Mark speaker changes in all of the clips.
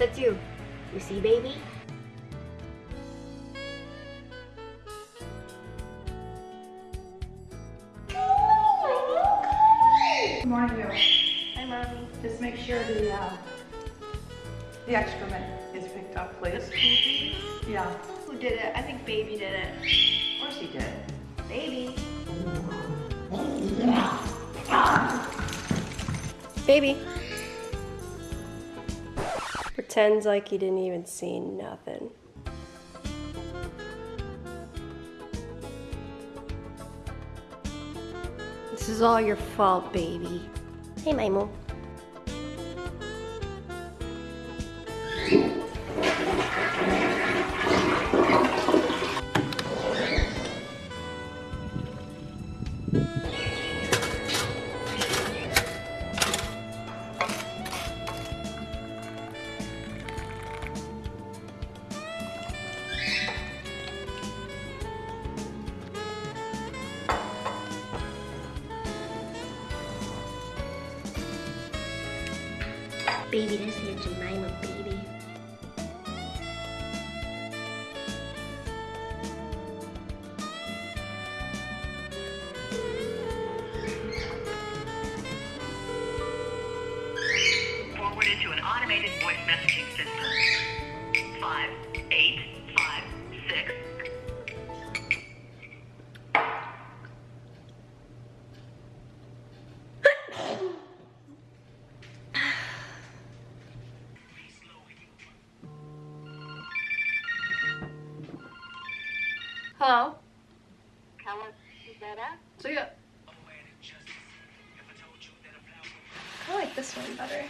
Speaker 1: That's you. You see, baby?
Speaker 2: Good morning, you.
Speaker 1: Hi, mommy.
Speaker 2: Just make sure the, uh, the excrement is picked up, please. Yeah,
Speaker 1: Who did it? I think baby did it.
Speaker 2: of course he did.
Speaker 1: Baby. Baby. Pretends like he didn't even see nothing. This is all your fault, baby. Hey, Maimo. Baby, this is your Jemima, baby. Hello?
Speaker 2: So yeah,
Speaker 1: I like this one better.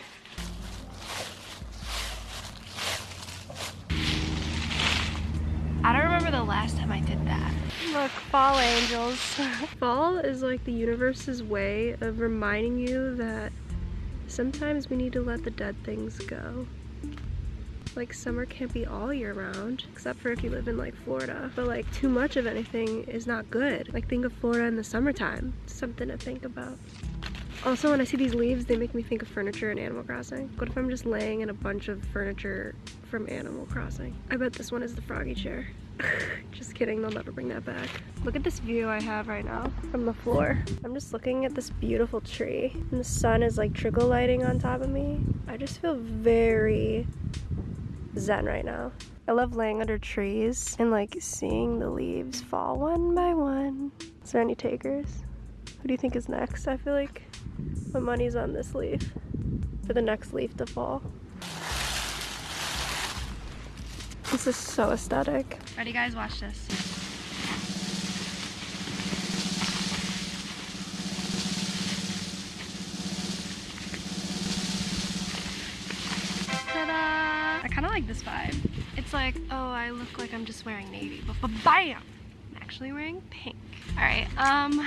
Speaker 1: I don't remember the last time I did that. Look, fall angels. fall is like the universe's way of reminding you that sometimes we need to let the dead things go. Like summer can't be all year round, except for if you live in like Florida. But like too much of anything is not good. Like think of Florida in the summertime. Something to think about. Also, when I see these leaves, they make me think of furniture in Animal Crossing. What if I'm just laying in a bunch of furniture from Animal Crossing? I bet this one is the froggy chair. just kidding, they'll never bring that back. Look at this view I have right now from the floor. I'm just looking at this beautiful tree, and the sun is like trickle lighting on top of me. I just feel very zen right now. I love laying under trees and like seeing the leaves fall one by one. Is there any takers? Who do you think is next? I feel like my money's on this leaf for the next leaf to fall. This is so aesthetic. Ready guys, watch this. Kind of like this vibe. It's like, oh, I look like I'm just wearing navy, but, bam! I'm actually wearing pink. All right, um,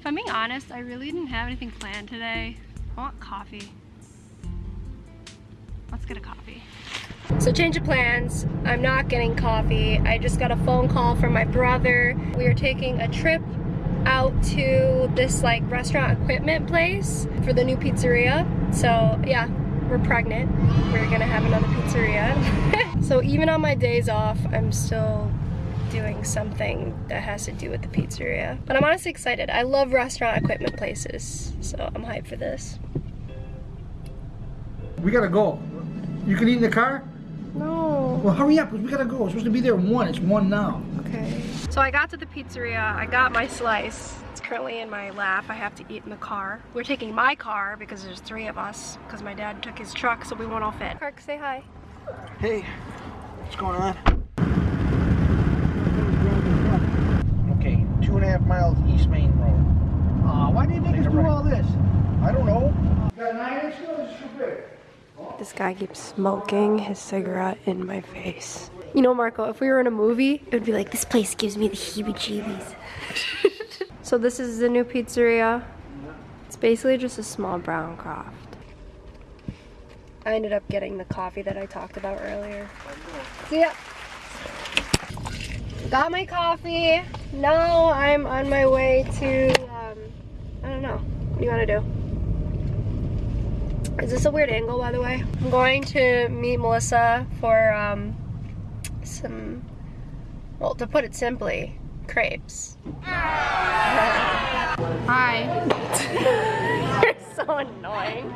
Speaker 1: if I'm being honest, I really didn't have anything planned today. I want coffee. Let's get a coffee. So change of plans. I'm not getting coffee. I just got a phone call from my brother. We are taking a trip out to this like restaurant equipment place for the new pizzeria. So yeah, we're pregnant. We're gonna have another pizzeria. so even on my days off, I'm still doing something that has to do with the pizzeria. But I'm honestly excited. I love restaurant equipment places, so I'm hyped for this.
Speaker 3: We gotta go. You can eat in the car?
Speaker 1: No.
Speaker 3: Well, hurry up, 'cause we gotta go. We're supposed to be there at 1. It's 1 now.
Speaker 1: Okay. So I got to the pizzeria. I got my slice. It's currently in my lap. I have to eat in the car. We're taking my car because there's three of us because my dad took his truck so we won't all fit. Park, say hi.
Speaker 3: Hey, what's going on? Okay, two and a half miles East Main Road. Aw, why do you make us do all this? I don't know. Got nine inch nose, too big.
Speaker 1: This guy keeps smoking his cigarette in my face. You know, Marco, if we were in a movie, it would be like, this place gives me the heebie-jeebies. so this is the new pizzeria. It's basically just a small brown croft. I ended up getting the coffee that I talked about earlier. See ya. Got my coffee. Now I'm on my way to, um, I don't know. What do you want to do? Is this a weird angle, by the way? I'm going to meet Melissa for um, some, well, to put it simply, crepes. Hi. You're so annoying.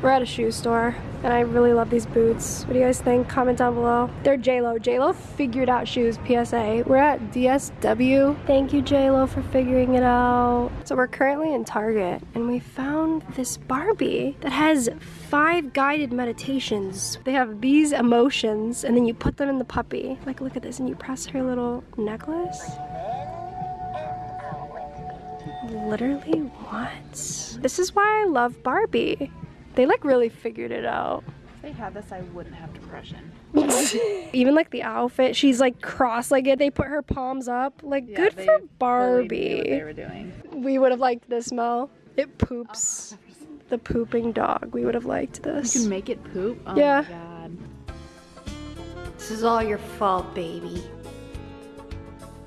Speaker 1: We're at a shoe store, and I really love these boots. What do you guys think? Comment down below. They're JLo. JLo figured out shoes, PSA. We're at DSW. Thank you, JLo, for figuring it out. So we're currently in Target, and we found this Barbie that has five guided meditations. They have these emotions, and then you put them in the puppy. Like, look at this, and you press her little necklace. Literally, what? This is why I love Barbie. They like really figured it out.
Speaker 2: If they had this, I wouldn't have depression.
Speaker 1: Even like the outfit, she's like cross-legged. They put her palms up. Like
Speaker 2: Yeah,
Speaker 1: good for
Speaker 2: fully knew what
Speaker 1: Barbie.
Speaker 2: they were doing.
Speaker 1: We would have liked this, Mel. It poops. Oh, the pooping dog. We would have liked this.
Speaker 2: You can make it poop? Oh
Speaker 1: Yeah.
Speaker 2: my god.
Speaker 1: This is all your fault, baby.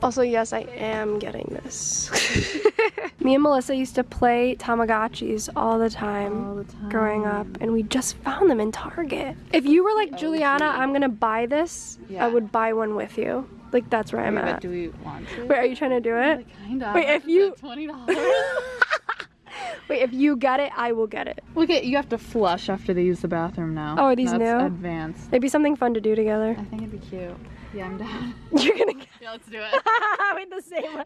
Speaker 1: Also, yes, I am getting this. Me and Melissa used to play Tamagotchis all the time.
Speaker 2: All the time.
Speaker 1: growing up and we just found them in Target. If you were like Juliana, I'm gonna buy this,
Speaker 2: Yeah.
Speaker 1: I would buy one with you. Like that's where I'm
Speaker 2: But
Speaker 1: at.
Speaker 2: do we want to?
Speaker 1: Wait, are you trying to do it?
Speaker 2: Like, kind of.
Speaker 1: Wait, if you-
Speaker 2: Twenty dollars.
Speaker 1: Wait, if you get it, I will get it.
Speaker 2: Look at you have to flush after they use the bathroom now.
Speaker 1: Oh, are these
Speaker 2: That's
Speaker 1: new?
Speaker 2: Advanced.
Speaker 1: Maybe something fun to do together.
Speaker 2: I think it'd be cute. Yeah, I'm down.
Speaker 1: You're gonna get
Speaker 2: yeah, let's do it.
Speaker 1: Wait, the same one.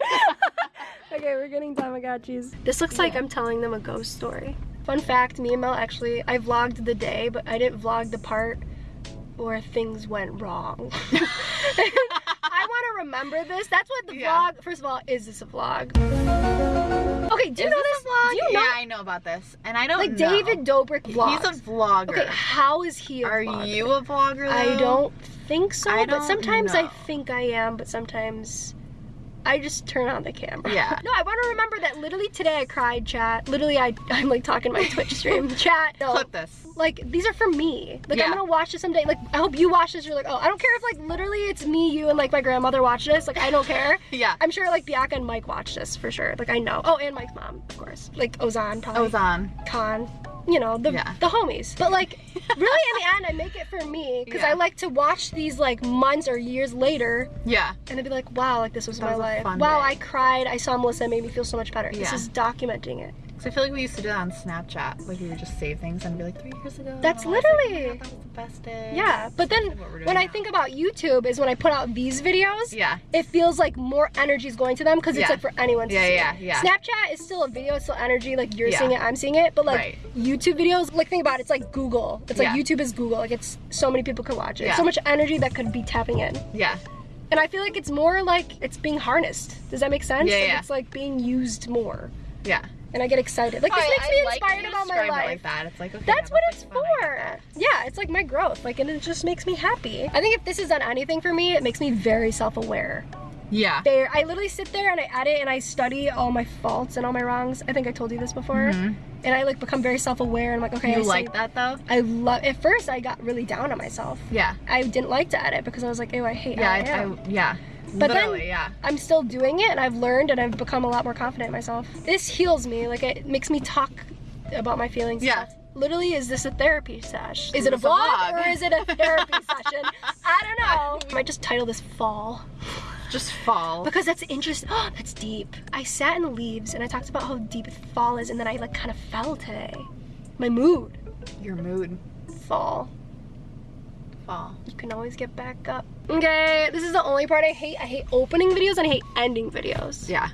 Speaker 1: okay, we're getting Tamagotchis. This looks like I'm telling them a ghost story. Fun fact, me and Mel actually, I vlogged the day, but I didn't vlog the part where things went wrong. I want to remember this. That's what the
Speaker 2: Yeah.
Speaker 1: vlog, first of all, is this a vlog? Okay, do you
Speaker 2: Is
Speaker 1: know
Speaker 2: this
Speaker 1: this?
Speaker 2: vlog?
Speaker 1: Do you
Speaker 2: yeah. I know about this, and I don't
Speaker 1: Like
Speaker 2: know.
Speaker 1: David Dobrik vlogs.
Speaker 2: He's a vlogger.
Speaker 1: Okay, how is he a
Speaker 2: Are
Speaker 1: vlogger?
Speaker 2: you a vlogger?
Speaker 1: I don't think so,
Speaker 2: I
Speaker 1: but sometimes I think I am, but sometimes I just turn on the camera.
Speaker 2: Yeah.
Speaker 1: No, I want to remember that literally today I cried, chat. Literally, I, I'm like talking my Twitch stream. chat. No,
Speaker 2: Clip this.
Speaker 1: like, these are for me. Like,
Speaker 2: Yeah.
Speaker 1: I'm gonna watch this someday. Like, I hope you watch this. You're like, oh, I don't care if, like, literally it's me, you, and, like, my grandmother watch this. Like, I don't care.
Speaker 2: Yeah.
Speaker 1: I'm sure, like, Bianca and Mike watch this for sure. Like, I know. Oh, and Mike's mom, of course. Like, Ozan, probably.
Speaker 2: Ozan.
Speaker 1: Con, you know, the
Speaker 2: Yeah.
Speaker 1: the homies. But like really in the end I make it for me because
Speaker 2: Yeah.
Speaker 1: I like to watch these like months or years later
Speaker 2: Yeah.
Speaker 1: and then be like, wow, like this was
Speaker 2: That
Speaker 1: my
Speaker 2: was
Speaker 1: life. Wow,
Speaker 2: day.
Speaker 1: I cried. I saw Melissa it made me feel so much better. This is documenting it.
Speaker 2: So I feel like we used to do that on Snapchat. Like we would just save things and be like, three years ago.
Speaker 1: That's
Speaker 2: was like, oh
Speaker 1: literally-
Speaker 2: that was the best day.
Speaker 1: Yeah, but then
Speaker 2: That's what we're
Speaker 1: when I think about YouTube is when I put out these videos,
Speaker 2: Yeah.
Speaker 1: it feels like more energy is going to them because it's
Speaker 2: Yeah.
Speaker 1: like for anyone to
Speaker 2: Yeah,
Speaker 1: see.
Speaker 2: yeah, yeah.
Speaker 1: Snapchat is still a video, it's still energy, like you're
Speaker 2: Yeah.
Speaker 1: seeing it, I'm seeing it. But like
Speaker 2: Right.
Speaker 1: YouTube videos, like think about it, it's like Google. It's like. YouTube is Google. Like it's so many people can watch it.
Speaker 2: Yeah.
Speaker 1: So much energy that could be tapping in.
Speaker 2: Yeah.
Speaker 1: And I feel like it's more like it's being harnessed. Does that make sense?
Speaker 2: Yeah,
Speaker 1: Like,
Speaker 2: yeah.
Speaker 1: It's like being used more.
Speaker 2: Yeah.
Speaker 1: And I get excited. Like this makes
Speaker 2: I
Speaker 1: me inspired about my life.
Speaker 2: like that. It's like okay.
Speaker 1: That's what it's for. Yeah, it's like my growth. Like, and it just makes me happy. I think if this has done anything for me, it makes me very self-aware.
Speaker 2: Yeah.
Speaker 1: There, I literally sit there and I edit and I study all my faults and all my wrongs. I think I told you this before. Mm-hmm. And I like become very self-aware and I'm like, okay.
Speaker 2: You
Speaker 1: I
Speaker 2: like that though?
Speaker 1: I love. At first, I got really down on myself.
Speaker 2: Yeah.
Speaker 1: I didn't like to edit because I was like, oh, I hate
Speaker 2: Yeah.
Speaker 1: I,
Speaker 2: I, yeah.
Speaker 1: But then-
Speaker 2: Literally, yeah.
Speaker 1: I'm still doing it and I've learned and I've become a lot more confident in myself. This heals me. Like it makes me talk about my feelings.
Speaker 2: Yeah.
Speaker 1: Literally, is this a therapy sesh? Is it a
Speaker 2: It's a
Speaker 1: vlog,
Speaker 2: vlog.
Speaker 1: or is it a therapy session? I don't know. I might just title this fall
Speaker 2: Just fall.
Speaker 1: because that's interesting. Oh, that's deep. I sat in the leaves and I talked about how deep fall is, and then I like kind of fell today. My mood.
Speaker 2: Your mood.
Speaker 1: Fall.
Speaker 2: Fall.
Speaker 1: You can always get back up. Okay, this is the only part I hate. I hate opening videos and I hate ending videos.
Speaker 2: Yeah.